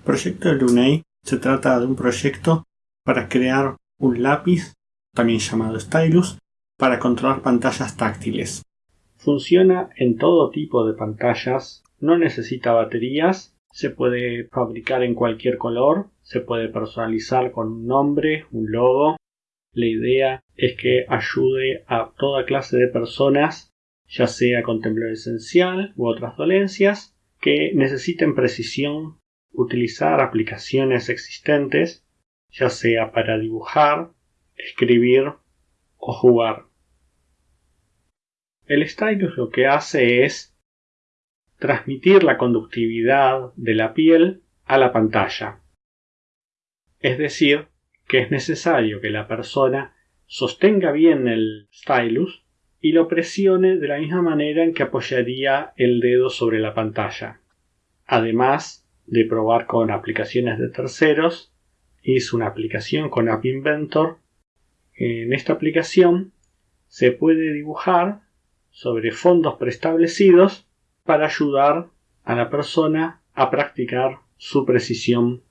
El proyecto de Lunay se trata de un proyecto para crear un lápiz, también llamado stylus, para controlar pantallas táctiles. Funciona en todo tipo de pantallas, no necesita baterías, se puede fabricar en cualquier color, se puede personalizar con un nombre, un logo. La idea es que ayude a toda clase de personas, ya sea con temblor esencial u otras dolencias, que necesiten precisión, utilizar aplicaciones existentes, ya sea para dibujar, escribir o jugar. El stylus lo que hace es transmitir la conductividad de la piel a la pantalla. Es decir, que es necesario que la persona sostenga bien el stylus y lo presione de la misma manera en que apoyaría el dedo sobre la pantalla. Además de probar con aplicaciones de terceros, hice una aplicación con App Inventor. En esta aplicación se puede dibujar sobre fondos preestablecidos para ayudar a la persona a practicar su precisión